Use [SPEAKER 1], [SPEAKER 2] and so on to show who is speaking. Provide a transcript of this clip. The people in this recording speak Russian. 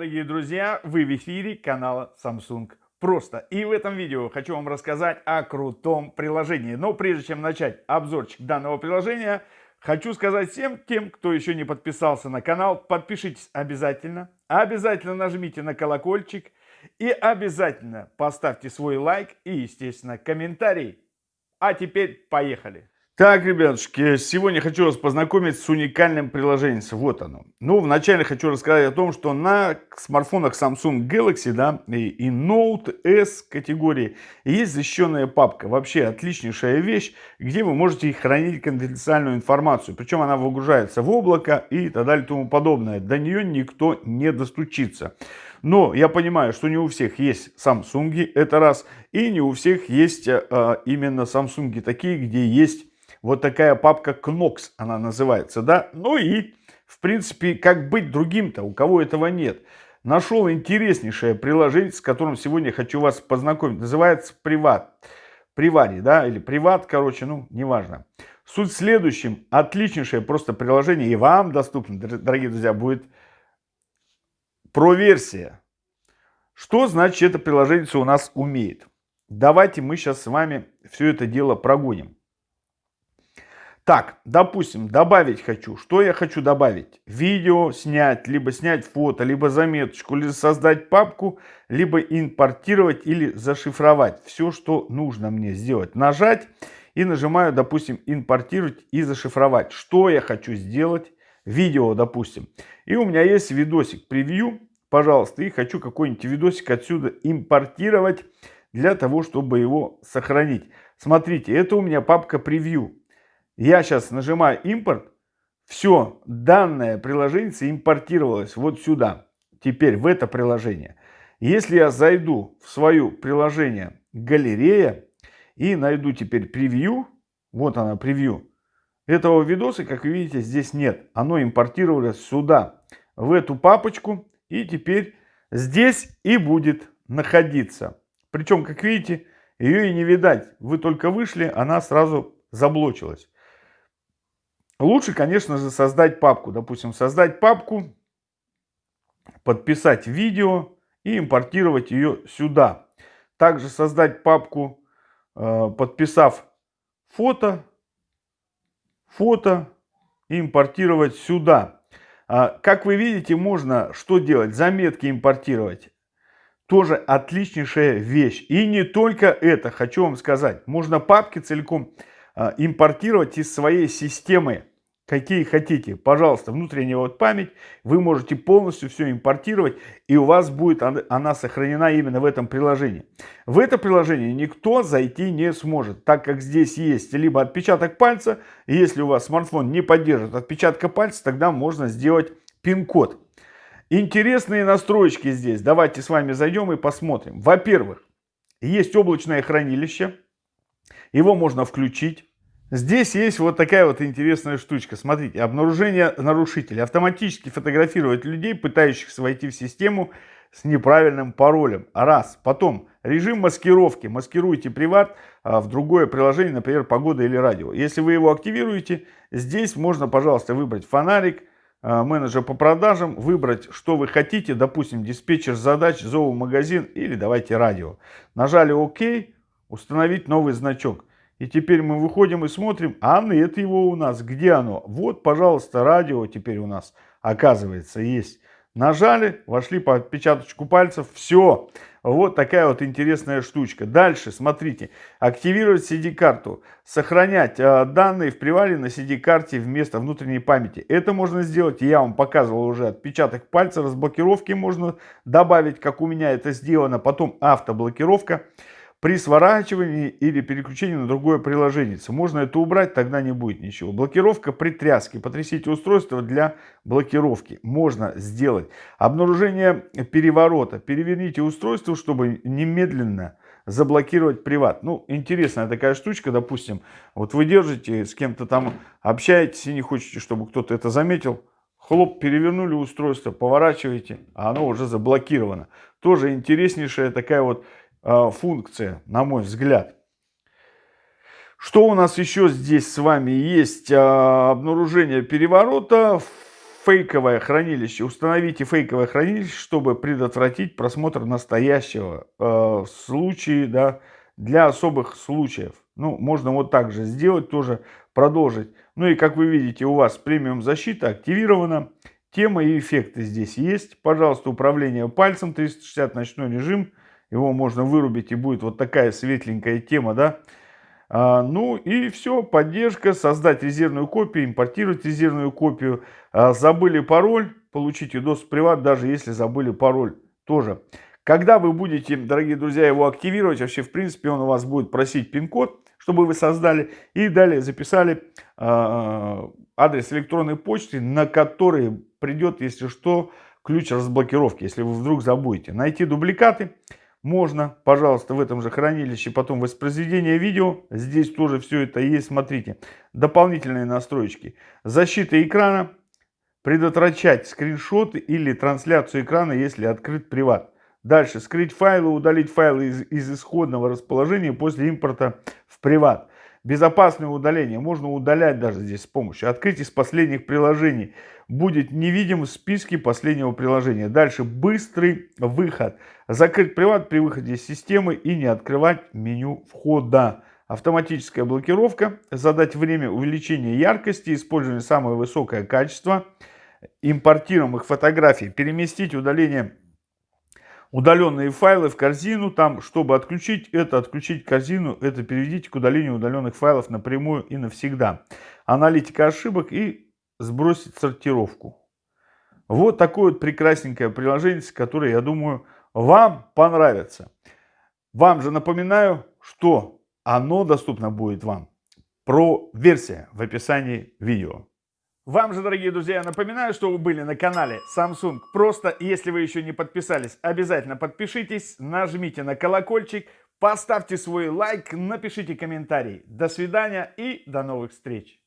[SPEAKER 1] дорогие друзья! Вы в эфире канала Samsung Просто. И в этом видео хочу вам рассказать о крутом приложении. Но прежде чем начать обзорчик данного приложения, хочу сказать всем тем, кто еще не подписался на канал, подпишитесь обязательно. Обязательно нажмите на колокольчик и обязательно поставьте свой лайк и, естественно, комментарий. А теперь поехали! Так, ребятушки, сегодня хочу вас познакомить с уникальным приложением. Вот оно. Ну, вначале хочу рассказать о том, что на смартфонах Samsung Galaxy, да, и, и Note S категории есть защищенная папка. Вообще отличнейшая вещь, где вы можете хранить конфиденциальную информацию. Причем она выгружается в облако и так далее и тому подобное. До нее никто не достучится. Но я понимаю, что не у всех есть Samsung, это раз. И не у всех есть а, именно Samsung такие, где есть вот такая папка Knox, она называется, да. Ну и, в принципе, как быть другим-то, у кого этого нет. Нашел интереснейшее приложение, с которым сегодня хочу вас познакомить. Называется Приват. Привари, да, или Приват, короче, ну, неважно. Суть в следующем. Отличнейшее просто приложение, и вам доступно, дорогие друзья, будет про-версия. Что значит это приложение у нас умеет? Давайте мы сейчас с вами все это дело прогоним. Так, допустим, добавить хочу. Что я хочу добавить? Видео снять, либо снять фото, либо заметочку, либо создать папку, либо импортировать или зашифровать. Все, что нужно мне сделать. Нажать и нажимаю, допустим, импортировать и зашифровать. Что я хочу сделать? Видео, допустим. И у меня есть видосик превью, пожалуйста, и хочу какой-нибудь видосик отсюда импортировать для того, чтобы его сохранить. Смотрите, это у меня папка превью я сейчас нажимаю импорт, все, данное приложение импортировалось вот сюда, теперь в это приложение. Если я зайду в свое приложение галерея и найду теперь превью, вот она превью, этого видоса, как вы видите, здесь нет. Оно импортировалось сюда, в эту папочку, и теперь здесь и будет находиться. Причем, как видите, ее и не видать. Вы только вышли, она сразу заблочилась. Лучше, конечно же, создать папку. Допустим, создать папку, подписать видео и импортировать ее сюда. Также создать папку, э, подписав фото, фото и импортировать сюда. А, как вы видите, можно что делать? Заметки импортировать. Тоже отличнейшая вещь. И не только это, хочу вам сказать. Можно папки целиком э, импортировать из своей системы какие хотите. Пожалуйста, внутренняя вот память, вы можете полностью все импортировать, и у вас будет она сохранена именно в этом приложении. В это приложение никто зайти не сможет, так как здесь есть либо отпечаток пальца, если у вас смартфон не поддерживает отпечатка пальца, тогда можно сделать пин-код. Интересные настройки здесь. Давайте с вами зайдем и посмотрим. Во-первых, есть облачное хранилище. Его можно включить. Здесь есть вот такая вот интересная штучка. Смотрите, обнаружение нарушителя. Автоматически фотографирует людей, пытающихся войти в систему с неправильным паролем. Раз. Потом режим маскировки. Маскируйте приват а, в другое приложение, например, погода или радио. Если вы его активируете, здесь можно, пожалуйста, выбрать фонарик, а, менеджер по продажам, выбрать, что вы хотите, допустим, диспетчер задач, зоомагазин или давайте радио. Нажали ОК, установить новый значок. И теперь мы выходим и смотрим, а нет его у нас. Где оно? Вот, пожалуйста, радио теперь у нас, оказывается, есть. Нажали, вошли по отпечаточку пальцев, все. Вот такая вот интересная штучка. Дальше, смотрите, активировать CD-карту, сохранять э, данные в привале на CD-карте вместо внутренней памяти. Это можно сделать, я вам показывал уже отпечаток пальца, разблокировки можно добавить, как у меня это сделано. Потом автоблокировка при сворачивании или переключении на другое приложение. Можно это убрать, тогда не будет ничего. Блокировка при тряске. Потрясите устройство для блокировки. Можно сделать. Обнаружение переворота. Переверните устройство, чтобы немедленно заблокировать приват. Ну, интересная такая штучка, допустим. Вот вы держите, с кем-то там общаетесь и не хотите, чтобы кто-то это заметил. Хлоп, перевернули устройство, поворачиваете, а оно уже заблокировано. Тоже интереснейшая такая вот функция, на мой взгляд. Что у нас еще здесь с вами есть? Э, обнаружение переворота, фейковое хранилище. Установите фейковое хранилище, чтобы предотвратить просмотр настоящего э, в случае, да, для особых случаев. Ну, можно вот так же сделать, тоже продолжить. Ну и как вы видите, у вас премиум защита активирована. Тема и эффекты здесь есть. Пожалуйста, управление пальцем 360 ночной режим. Его можно вырубить и будет вот такая светленькая тема, да. А, ну и все, поддержка, создать резервную копию, импортировать резервную копию. А, забыли пароль, получите в приват, даже если забыли пароль тоже. Когда вы будете, дорогие друзья, его активировать, вообще в принципе он у вас будет просить пин-код, чтобы вы создали, и далее записали э, адрес электронной почты, на который придет, если что, ключ разблокировки, если вы вдруг забудете. Найти дубликаты можно, пожалуйста, в этом же хранилище, потом воспроизведение видео, здесь тоже все это есть, смотрите. Дополнительные настройки. Защита экрана, предотвращать скриншоты или трансляцию экрана, если открыт приват. Дальше, скрыть файлы, удалить файлы из, из исходного расположения после импорта в приват. Безопасное удаление. Можно удалять даже здесь с помощью. Открыть из последних приложений. Будет невидим в списке последнего приложения. Дальше, быстрый выход. Закрыть приват при выходе из системы и не открывать меню входа. Автоматическая блокировка. Задать время увеличения яркости. Использование самое высокое качество. Импортируемых фотографий. Переместить удаление удаленные файлы в корзину. Там, чтобы отключить это, отключить корзину, это переведите к удалению удаленных файлов напрямую и навсегда. Аналитика ошибок и сбросить сортировку. Вот такое вот прекрасненькое приложение, которое, я думаю, вам понравится. Вам же напоминаю, что оно доступно будет вам. Про версия в описании видео. Вам же, дорогие друзья, напоминаю, что вы были на канале Samsung. Просто, если вы еще не подписались, обязательно подпишитесь, нажмите на колокольчик, поставьте свой лайк, напишите комментарий. До свидания и до новых встреч!